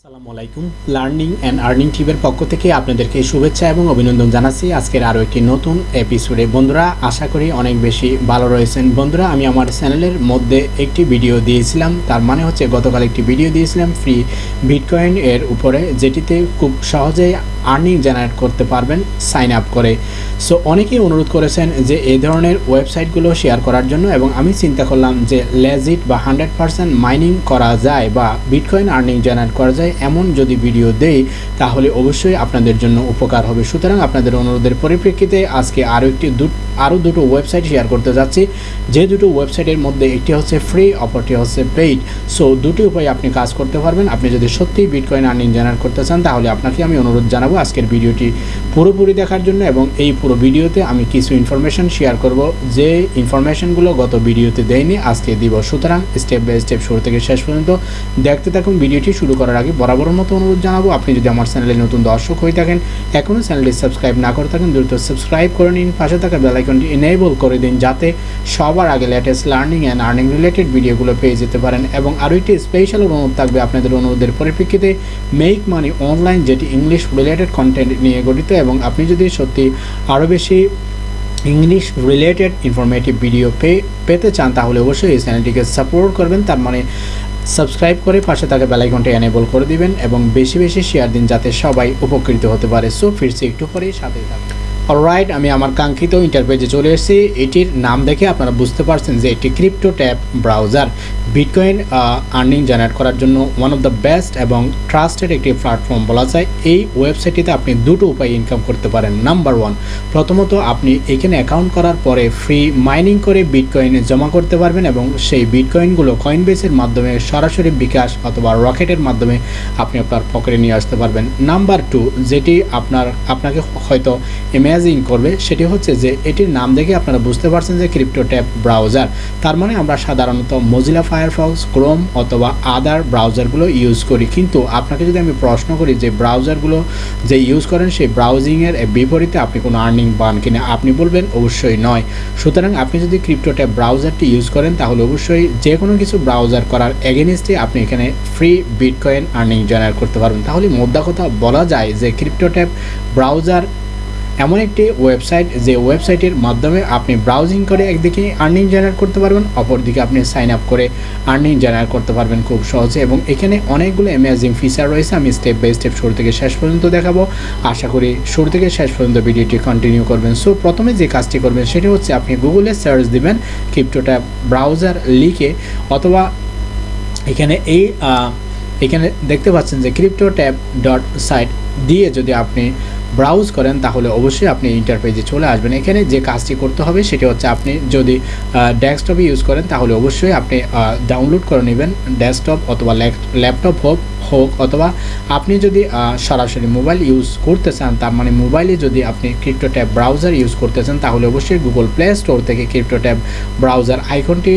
আসসালামু আলাইকুম। Learning and earning টিভের পক্ষ থেকে আপনাদেরকে শুভেচ্ছা এবং অভিনন্দন জানাচ্ছি। আজকের আরও একটি নতুন এপিসোডে বন্ধুরা, আশা করি অনেক বেশি ভালো রয়েছেন। বন্ধুরা, আমি আমার চ্যানেলের মধ্যে একটি ভিডিও দিয়েছিলাম। তার মানে হচ্ছে গতকাল একটি ভিডিও দিয়েছিলাম ফ্রি বিটকয়েন এর উপরে, যেটিতে খুব সহজেই আর্নিং জেনারেট করতে পারবেন সাইন আপ করে। সো অনেকেই অনুরোধ করেছেন যে এই ধরনের ওয়েবসাইটগুলো শেয়ার করার জন্য এবং আমি চিন্তা করলাম যে লেজিট বা হান্ড্রেড পারসেন্ট মাইনিং করা যায় বা বিটকয়েন আর্নিং জেনারেট করা যায় এমন যদি ভিডিও দেই, তাহলে অবশ্যই আপনাদের জন্য উপকার হবে। সুতরাং আপনাদের অনুরোধের পরিপ্রেক্ষিতে আজকে আরও একটি আরও দুটো ওয়েবসাইট শেয়ার করতে যাচ্ছি। যে দুটো ওয়েবসাইটের মধ্যে একটি হচ্ছে ফ্রি অপরটি হচ্ছে পেইড সো দুটি উপায়ে আপনি কাজ করতে পারবেন। আপনি যদি সত্যিই বিটকয়েন আর্নিং জেনারেট করতে চান, তাহলে আপনাকে আমি অনুরোধ জানাব আজকের ভিডিওটি পুরোপুরি দেখার জন্য এবং এই পুরো ভিডিওতে আমি কিছু ইনফরমেশন শেয়ার করব। যে ইনফরমেশনগুলো গত ভিডিওতে দেয়নি, আজকে দিব। সুতরাং স্টেপ বাই স্টেপ শুরু থেকে শেষ পর্যন্ত দেখতে থাকুন। ভিডিওটি শুরু করার আগে বরাবর মতো অনুরোধ জানাব, আপনি যদি আমার চ্যানেলে নতুন দর্শক হয়ে থাকেন, এখনও চ্যানেলটি সাবস্ক্রাইব না করে থাকেন, দ্রুত সাবস্ক্রাইব করে নিন। পাশে থাকা বেলাইকনটি এনেবল করে দিন, যাতে সবার আগে latest learning and earning related ভিডিওগুলো পেয়ে যেতে পারেন। এবং আরও একটি স্পেশাল অনুরোধ থাকবে আপনাদের অনুরোধের পরিপ্রেক্ষিতে মেক মানি অনলাইন যেটি ইংলিশ রিলেটেড কন্টেন্ট নিয়ে গঠিত এবং আপনি যদি সত্যি আরও বেশি ইংলিশ রিলেটেড ইনফরমেটিভ ভিডিও পেতে চান, তাহলে অবশ্যই এই চ্যানেলটিকে সাপোর্ট করবেন। তার মানে সাবস্ক্রাইব করে পাশে থাকা বেলাইকনটা এনেবল করে দিবেন এবং বেশি বেশি শেয়ার দিন, যাতে সবাই উপকৃত হতে পারে। সো ফিরছি একটু পরেই সাথে থাকবেন অলরাইট আমি আমার কাঙ্ক্ষিত ইন্টারপেজে চলে এসেছি। এটির নাম দেখে আপনারা বুঝতে পারছেন যে এটি crypto tab browser bitcoin earning generate করার জন্য ওয়ান অফ দ্য বেস্ট এবং ট্রাস্টেড একটি প্ল্যাটফর্ম বলা যায়। এই ওয়েবসাইটটিতে আপনি দুটো উপায়ে ইনকাম করতে পারেন। নাম্বার ওয়ান প্রথমত আপনি এখানে অ্যাকাউন্ট করার পরে ফ্রি মাইনিং করে বিটকয়েনে জমা করতে পারবেন এবং সেই বিটকয়েনগুলো কয়েনবেসের মাধ্যমে সরাসরি বিকাশ অথবা রকেটের মাধ্যমে আপনি আপনার পকেটে নিয়ে আসতে পারবেন। নাম্বার টু যেটি আপনার, আপনাকে হয়তো ইম্যাজিং করবে, সেটি হচ্ছে যে এটির নাম দেখে আপনারা বুঝতে পারছেন যে ক্রিপ্টো ট্যাব ব্রাউজার। তার মানে আমরা সাধারণত মজিলা ফায়ারফক্স ক্রোম অথবা আদার ব্রাউজারগুলো ইউজ করি। কিন্তু আপনাকে যদি আমি প্রশ্ন করি যে ব্রাউজারগুলো যে ইউজ করেন, সেই ব্রাউজিংয়ের বিপরীতে আপনি কোনো আর্নিং পান কিনা, আপনি বলবেন অবশ্যই নয়। সুতরাং আপনি যদি ক্রিপ্টো ট্যাব ব্রাউজারটি ইউজ করেন, তাহলে অবশ্যই যে কোনো কিছু ব্রাউজার করার এগেনিস্টে আপনি এখানে ফ্রি বিটকয়েন আর্নিং জেনারেট করতে পারবেন। তাহলে মোদ্দা কথা বলা যায় যে ক্রিপ্টো ট্যাব ব্রাউজার এমন একটি ওয়েবসাইট যে ওয়েবসাইটের মাধ্যমে আপনি ব্রাউজিং করে একদিকে আর্নিং জেনারেট করতে পারবেন, অপরদিকে আপনি সাইন আপ করে আর্নিং জেনারেট করতে পারবেন খুব সহজে এবং এখানে অনেকগুলো অ্যামেজিং ফিচার রয়েছে। আমি স্টেপ বাই স্টেপ শুরু থেকে শেষ পর্যন্ত দেখাবো। আশা করি শুরু থেকে শেষ পর্যন্ত ভিডিওটি কন্টিনিউ করবেন। সো প্রথমে যে কাজটি করবেন, সেটি হচ্ছে আপনি গুগলে সার্চ দিবেন ক্রিপ্টোটা ব্রাউজার লিখে অথবা এখানে এই এখানে দেখতে পাচ্ছেন যে ক্রিপ্টো ট্যাব ডট সাইট দিয়ে যদি আপনি ব্রাউজ করেন, তাহলে অবশ্যই আপনি ইন্টারপেজে চলে আসবেন। এখানে যে কাজটি করতে হবে, সেটি হচ্ছে আপনি যদি ডেস্কটপে ইউজ করেন, তাহলে অবশ্যই আপনি ডাউনলোড করে নেবেন। ডেস্কটপ অথবা ল্যাপটপ হোক হোক অথবা আপনি যদি সরাসরি মোবাইল ইউজ করতে চান, তার মানে মোবাইলে যদি আপনি ক্রিপ্টো ট্যাব ব্রাউজার ইউজ করতে চান, তাহলে অবশ্যই গুগল প্লে স্টোর থেকে ক্রিপ্টো ট্যাব ব্রাউজার আইকনটি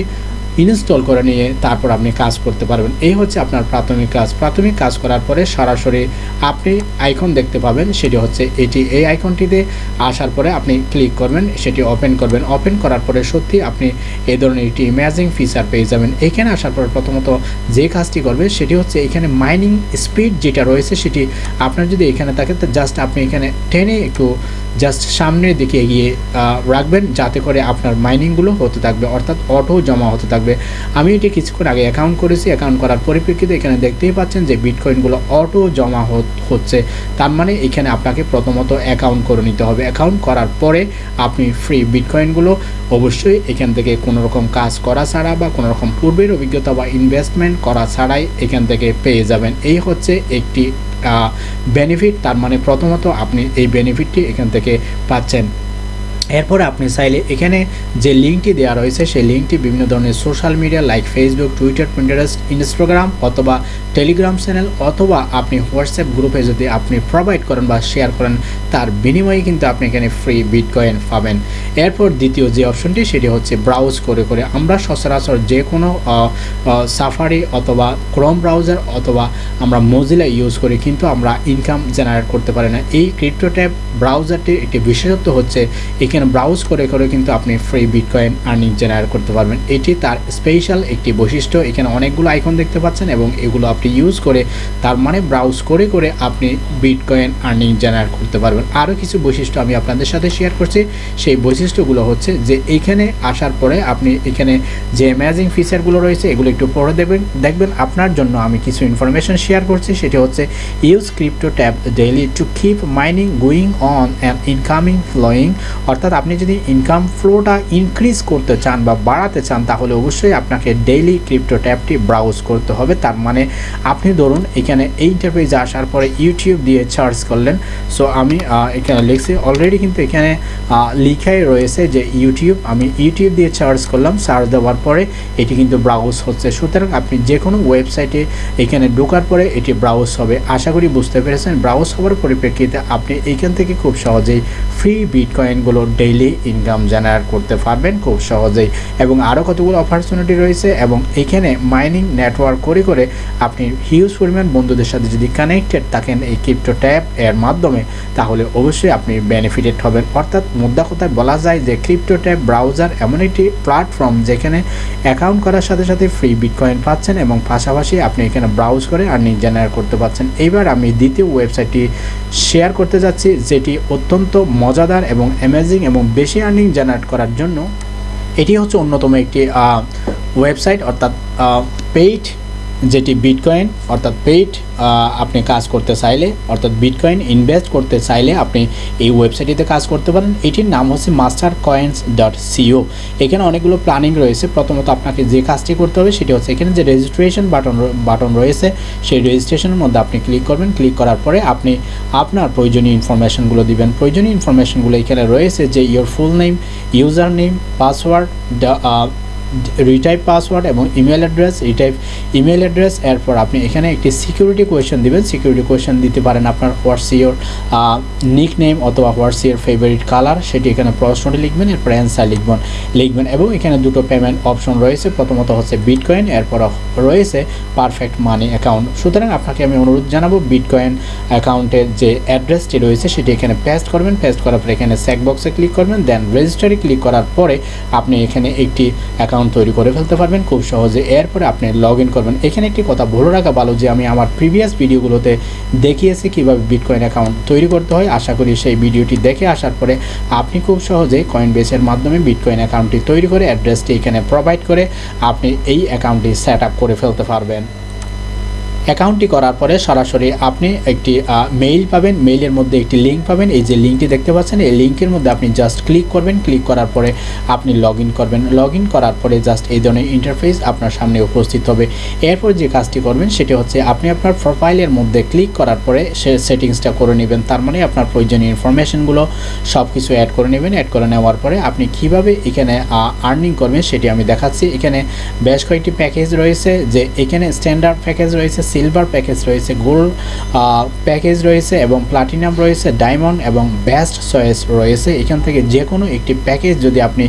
ইনস্টল করে নিয়ে তারপর আপনি কাজ করতে পারবেন। এই হচ্ছে আপনার প্রাথমিক কাজ। প্রাথমিক কাজ করার পরে সরাসরি আপনি আইকন দেখতে পাবেন, সেটি হচ্ছে এটি এই আইকনটিতে আসার পরে আপনি ক্লিক করবেন, সেটি ওপেন করবেন। ওপেন করার পরে সত্যি আপনি এই ধরনের একটি ইমেজিং ফিচার পেয়ে যাবেন। এখানে আসার পরে প্রথমত যে কাজটি করবে, সেটি হচ্ছে এখানে মাইনিং স্পিড যেটা রয়েছে, সেটি আপনার যদি এখানে থাকে, তো জাস্ট আপনি এখানে টেনে একটু জাস্ট সামনের দিকে এগিয়ে রাখবেন যাতে করে আপনার মাইনিংগুলো হতে থাকবে, অর্থাৎ অটো জমা হতে থাকবে। আমি এটি কিছুক্ষণ আগে অ্যাকাউন্ট করেছি অ্যাকাউন্ট করার পরিপ্রেক্ষিতে এখানে দেখতেই পাচ্ছেন যে বিটকয়েনগুলো অটো জমা হচ্ছে। তার মানে এখানে আপনাকে প্রথমত অ্যাকাউন্ট করে নিতে হবে। অ্যাকাউন্ট করার পরে আপনি ফ্রি বিটকয়েনগুলো অবশ্যই এখান থেকে কোনো রকম কাজ করা ছাড়া বা কোনো রকম পূর্বের অভিজ্ঞতা বা ইনভেস্টমেন্ট করা ছাড়াই এখান থেকে পেয়ে যাবেন। এই হচ্ছে একটি বেনিফিট তার মানে প্রথমত আপনি এই বেনিফিটটি এখান থেকে পাচ্ছেন। এরপরে আপনি চাইলে এখানে যে লিঙ্কটি দেওয়া রয়েছে, সেই লিঙ্কটি বিভিন্ন ধরনের social media like Facebook Twitter Pinterest Instagram অথবা টেলিগ্রাম চ্যানেল অথবা আপনি হোয়াটসঅ্যাপ গ্রুপে যদি আপনি প্রোভাইড করেন বা শেয়ার করেন, তার বিনিময়ে কিন্তু আপনি এখানে ফ্রি বিটকয়েন পাবেন। এরপর দ্বিতীয় যে অপশনটি, সেটি হচ্ছে ব্রাউজ করে করে আমরা সচরাচর যে কোনো সাফারি অথবা ক্রোম ব্রাউজার অথবা আমরা মজিলা ইউজ করি, কিন্তু আমরা ইনকাম জেনারেট করতে পারি না। এই ক্রিপ্টো ট্যাব ব্রাউজারটির একটি বিশেষত্ব হচ্ছে, এখানে ব্রাউজ করে করে কিন্তু আপনি ফ্রি বিটকয়েন আর্নিং জেনারেট করতে পারবেন। এটি তার স্পেশাল একটি বৈশিষ্ট্য। এখানে অনেকগুলো আইকন দেখতে পাচ্ছেন এবং এগুলো আপনি ইউজ করে, তার মানে ব্রাউজ করে করে আপনি বিটকয়েন আর্নিং জেনারেট করতে পারবেন। আরও কিছু বৈশিষ্ট্য আমি আপনাদের সাথে শেয়ার করছি। সেই বৈশিষ্ট্যগুলো হচ্ছে যে এইখানে আসার পরে আপনি এখানে যে অ্যামেজিং ফিচারগুলো রয়েছে, এগুলো একটু পড়ে দেখবেন। দেখবেন আপনার জন্য আমি কিছু ইনফরমেশন শেয়ার করছি, সেটি হচ্ছে use crypto tab daily to keep mining going on and incoming flowing অর্থাৎ আপনি যদি ইনকাম ফ্লোটা ইনক্রিজ করতে চান বা বাড়াতে চান, তাহলে অবশ্যই আপনাকে ডেইলি ক্রিপ্টো ট্যাবটি ব্রাউজ করতে হবে। তার মানে আপনি ধরুন এখানে এই ইন্টারপ্রাইজে আসার পরে ইউটিউব দিয়ে সার্চ করলেন। সো আমি এখানে লিখছি। অলরেডি কিন্তু এখানে লিখাই রয়েছে যে ইউটিউব আমি ইউটিউব দিয়ে সার্চ করলাম সার্চ দেওয়ার পরে এটি কিন্তু ব্রাউজ হচ্ছে। সুতরাং আপনি যে কোনো ওয়েবসাইটে এখানে ঢোকার পরে এটি ব্রাউজ হবে। আশা করি বুঝতে পেরেছেন। ব্রাউজ হওয়ার পরিপ্রেক্ষিতে আপনি এইখান থেকে খুব সহজেই ফ্রি বিটকয়েনগুলো ডেইলি ইনকাম জেনারেট করতে পারবেন খুব সহজেই। এবং আরও কতগুলো অপরচুনিটি রয়েছে এবং এখানে মাইনিং নেটওয়ার্ক করে করে আপনি হিউজ পরিমাণ বন্ধুদের সাথে যদি কানেক্টেড থাকেন এই ক্রিপ্টো ট্যাব এর মাধ্যমে, তাহলে অবশ্যই আপনি বেনিফিটেড হবেন। অর্থাৎ মুদ্রা কথায় বলা যায় যে ক্রিপ্টো ব্রাউজার এমন একটি প্ল্যাটফর্ম যেখানে অ্যাকাউন্ট করার সাথে সাথে ফ্রি বিটকয়েন পাচ্ছেন এবং পাশাপাশি আপনি এখানে ব্রাউজ করে আর্নিং জেনারেট করতে পারছেন এইবার আমি দ্বিতীয় ওয়েবসাইটটি শেয়ার করতে যাচ্ছি, যেটি অত্যন্ত মজাদার এবং অ্যামেজিং এবং বেশি আর্নিং জেনারেট করার জন্য। এটি হচ্ছে অন্যতম একটি ওয়েবসাইট অর্থাৎ পেইড যেটি বিটকয়েন অর্থাৎ পেইড আপনি কাজ করতে চাইলে, অর্থাৎ বিটকয়েন ইনভেস্ট করতে চাইলে আপনি এই ওয়েবসাইটটিতে কাজ করতে পারেন। এটির নাম হচ্ছে মাস্টার কয়েন্স ডট সিও এখানে অনেকগুলো প্ল্যানিং রয়েছে। প্রথমত আপনাকে যে কাজটি করতে হবে সেটি হচ্ছে এখানে যে রেজিস্ট্রেশন বাটন বাটন রয়েছে, সেই রেজিস্ট্রেশনের মধ্যে আপনি ক্লিক করবেন। ক্লিক করার পরে আপনি আপনার প্রয়োজনীয় ইনফরমেশনগুলো দিবেন। প্রয়োজনীয় ইনফরমেশনগুলো এখানে রয়েছে যে your full name username password retype password এবং email address retype email address এরপর আপনি এখানে একটি সিকিউরিটি কোয়েশন দিবেন। সিকিউরিটি কোয়েশন দিতে পারেন আপনার হোয়াটস ইয়োর নিক নেম অথবা হোয়াটস ইয়োর ফেভারিট কালার সেটি এখানে প্রশ্নটি লিখবেন, এরপর অ্যান্সার লিখবেন লিখবেন এবং এখানে দুটো পেমেন্ট অপশন রয়েছে। প্রথমত হচ্ছে বিটকয়েন এরপর রয়েছে পারফেক্ট মানি অ্যাকাউন্ট সুতরাং আপনাকে আমি অনুরোধ জানাব বিটকয়েন অ্যাকাউন্টের যে অ্যাড্রেসটি রয়েছে, সেটি এখানে পেস্ট করবেন। পেস্ট করার পরে এখানে চেক বক্সে ক্লিক করবেন দেন রেজিস্টারে ক্লিক করার পরে আপনি এখানে একটি অ্যাকাউন্ট অ্যাকাউন্ট তৈরি করে ফেলতে পারবেন। খুব সহজে এরপরে আপনি লগ ইন করবেন। এখানে একটি কথা বলে রাখা ভালো যে, আমি আমার প্রিভিয়াস ভিডিওগুলোতে দেখিয়েছি কীভাবে বিটকয়েন অ্যাকাউন্ট তৈরি করতে হয়। আশা করি সেই ভিডিওটি দেখে আসার পরে আপনি খুব সহজে কয়েন বেসের মাধ্যমে বিটকয়েন অ্যাকাউন্টটি তৈরি করে অ্যাড্রেসটি এখানে প্রোভাইড করে আপনি এই অ্যাকাউন্টটি সেট করে ফেলতে পারবেন। অ্যাকাউন্টটি করার পরে সরাসরি আপনি একটি মেইল পাবেন। মেইলের মধ্যে একটি লিঙ্ক পাবেন। এই যে লিঙ্কটি দেখতে পাচ্ছেন, এই লিঙ্কের মধ্যে আপনি জাস্ট ক্লিক করবেন। ক্লিক করার পরে আপনি লগ করবেন। লগ করার পরে জাস্ট এই ধরনের ইন্টারফেস আপনার সামনে উপস্থিত হবে। এরপর যে কাজটি করবেন, সেটি হচ্ছে আপনি আপনার প্রোফাইলের মধ্যে ক্লিক করার পরে সে সেটিংসটা করে নেবেন। তার মানে আপনার প্রয়োজনীয় ইনফরমেশনগুলো সব কিছু অ্যাড করে নেবেন। অ্যাড করে নেওয়ার পরে আপনি কীভাবে এখানে আর্নিং করবেন, সেটি আমি দেখাচ্ছি। এখানে বেশ কয়েকটি প্যাকেজ রয়েছে। যে এখানে স্ট্যান্ডার্ড প্যাকেজ রয়েছে সিলভার প্যাকেজ রয়েছে গোল্ড প্যাকেজ রয়েছে এবং প্লাটিনাম রয়েছে ডায়মন্ড এবং বেস্ট চয়েস রয়েছে। এখান থেকে যে কোনো একটি প্যাকেজ যদি আপনি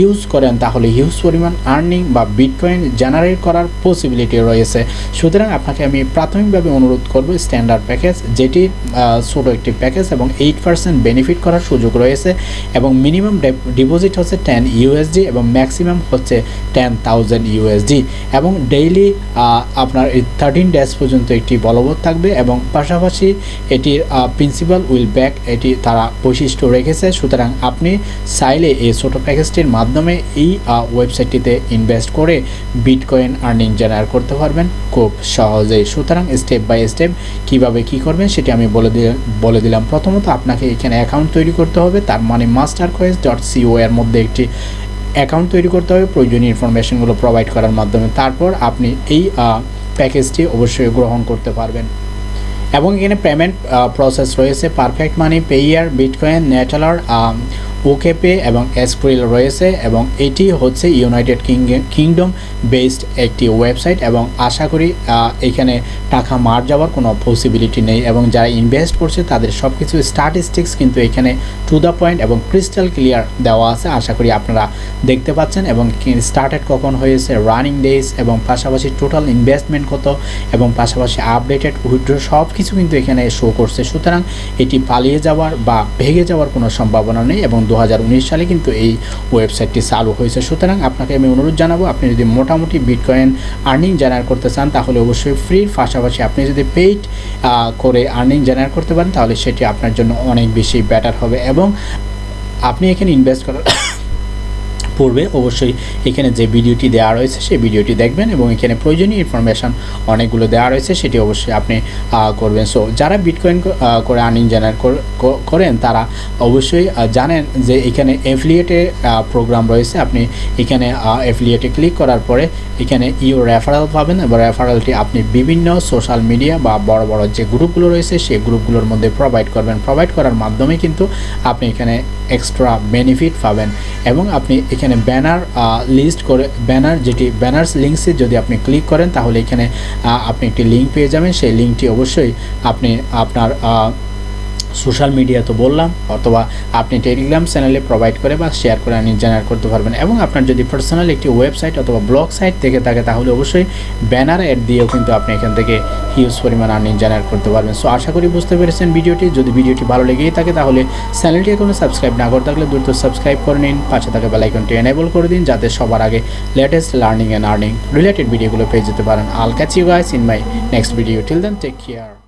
ইউজ করেন, তাহলে হিউজ পরিমাণ আর্নিং বা বিটকয়েন জেনারেট করার পসিবিলিটি রয়েছে। সুতরাং আপনাকে আমি প্রাথমিকভাবে অনুরোধ করব স্ট্যান্ডার্ড প্যাকেজ যেটি ছোটো একটি প্যাকেজ এবং এইট পার্সেন্ট বেনিফিট করার সুযোগ রয়েছে এবং মিনিমাম ডিপোজিট হচ্ছে টেন ইউএসডি এবং ম্যাক্সিমাম হচ্ছে টেন থাউজেন্ড ইউএসডি এবং ডেইলি আপনার থার্টিন ডেজ পর্যন্ত এটি বলবৎ থাকবে এবং পাশাপাশি এটির প্রিন্সিপাল উইল ব্যাক এটি তারা বৈশিষ্ট্য রেখেছে। সুতরাং আপনি চাইলে এই ছোটো প্যাকেজটির মাধ্যমে এই ওয়েবসাইটটিতে ইনভেস্ট করে বিটকয়েন আর্নিং জেনারেট করতে পারবেন খুব সহজেই। সুতরাং স্টেপ বাই স্টেপ কীভাবে কি করবেন সেটি আমি বলে দিলাম বলে দিলাম। প্রথমত আপনাকে এখানে অ্যাকাউন্ট তৈরি করতে হবে, তার মানে মাস্টার কোয়েস ডট সিও এর মধ্যে একটি অ্যাকাউন্ট তৈরি করতে হবে। প্রয়োজনীয় ইনফরমেশনগুলো প্রোভাইড করার মাধ্যমে। তারপর আপনি এই প্যাকেজটি অবশ্যই গ্রহণ করতে পারবেন। এবং এখানে পেমেন্ট প্রসেস রয়েছে। Perfect money Payeer bitcoin Neteller OKPay এবং এসক্রিল রয়েছে এবং এটি হচ্ছে ইউনাইটেড কিংডম বেসড একটি ওয়েবসাইট এবং আশা করি এখানে টাকা মার যাওয়ার কোনো পসিবিলিটি নেই এবং যারা ইনভেস্ট করছে তাদের সব কিছু স্ট্যাটিস্টিক্স কিন্তু এখানে টু দ্য পয়েন্ট এবং ক্রিস্টাল ক্লিয়ার দেওয়া আছে। আশা করি আপনারা দেখতে পাচ্ছেন এবং স্টার্টেড কখন হয়েছে রানিং ডেজ এবং পাশাপাশি টোটাল ইনভেস্টমেন্ট কত এবং পাশাপাশি আপডেটেড উইথড্র সব কিছু কিন্তু এখানে শো করছে। সুতরাং এটি পালিয়ে যাওয়ার বা ভেঙে যাওয়ার কোনো সম্ভাবনা নেই এবং দু হাজার উনিশ সালে কিন্তু এই ওয়েবসাইটটি চালু হয়েছে। সুতরাং আপনাকে আমি অনুরোধ জানাব, আপনি যদি মোটামুটি বিটকয়েন আর্নিং জেনারেট করতে চান, তাহলে অবশ্যই ফ্রির পাশাপাশি আপনি যদি পেইড করে আর্নিং জেনারেট করতে পারেন, তাহলে সেটি আপনার জন্য অনেক বেশি বেটার হবে। এবং আপনি এখানে ইনভেস্ট করার পূর্বে অবশ্যই এখানে যে ভিডিওটি দেওয়া রয়েছে সেই ভিডিওটি দেখবেন এবং এখানে প্রয়োজনীয় ইনফরমেশান অনেকগুলো দেওয়া রয়েছে, সেটি অবশ্যই আপনি করবেন। সো যারা বিটকয়েন করে আর্নিং জেনারেট করেন, তারা অবশ্যই জানেন যে এখানে এফিলিয়েটের প্রোগ্রাম রয়েছে। আপনি এখানে এফিলিয়েটে ক্লিক করার পরে এখানে ইউ রেফারেল পাবেন এবং রেফারেলটি আপনি বিভিন্ন সোশ্যাল মিডিয়া বা বড় বড় যে গ্রুপগুলো রয়েছে, সেই গ্রুপগুলোর মধ্যে প্রোভাইড করবেন। প্রোভাইড করার মাধ্যমে কিন্তু আপনি এখানে এক্সট্রা বেনিফিট পাবেন এবং আপনি এখানে ব্যানার লিস্ট করে ব্যানার যেটি ব্যানার্স লিঙ্কসে যদি আপনি ক্লিক করেন, তাহলে এখানে আপনি একটি লিঙ্ক পেয়ে যাবেন। সেই লিঙ্কটি অবশ্যই আপনি আপনার সোশ্যাল মিডিয়া তো বললাম, অথবা আপনি টেলিগ্রাম চ্যানেলে প্রোভাইড করে বা শেয়ার করে আর্নিং জেনারেট করতে পারবেন। এবং আপনার যদি পার্সোনাল একটি ওয়েবসাইট অথবা ব্লগ সাইট থেকে থাকে, তাহলে অবশ্যই ব্যানার অ্যাড দিয়েও কিন্তু আপনি এখান থেকে হিউজ পরিমাণ আর্নিং জেনারেট করতে পারবেন। সো আশা করি বুঝতে পেরেছেন ভিডিওটি। যদি ভিডিওটি ভালো লেগেই থাকে, তাহলে চ্যানেলটি এখনও সাবস্ক্রাইব না করে থাকলে দ্রুত সাবস্ক্রাইব করে নিন। পাশে থাকা বেলাইকনটি এনেবল করে দিন, যাতে সবার আগে latest learning and earning related ভিডিওগুলো পেয়ে যেতে পারেন। I'll catch you guys in my next video till then take care